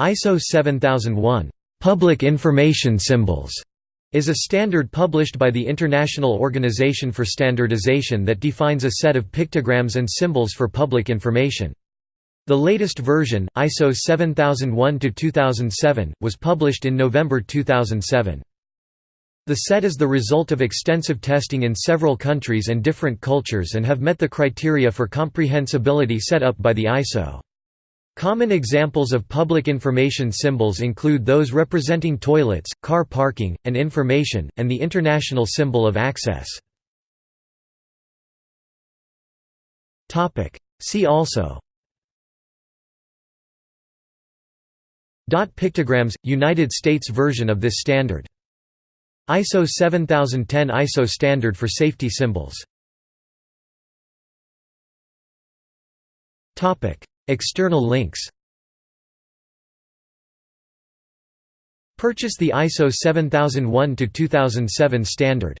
ISO 7001 Public Information Symbols is a standard published by the International Organization for Standardization that defines a set of pictograms and symbols for public information. The latest version, ISO 7001-2007, was published in November 2007. The set is the result of extensive testing in several countries and different cultures and have met the criteria for comprehensibility set up by the ISO. Common examples of public information symbols include those representing toilets, car parking, and information, and the international symbol of access. See also Dot pictograms – United States version of this standard. ISO 7010 ISO standard for safety symbols External links. Purchase the ISO 7001-2007 standard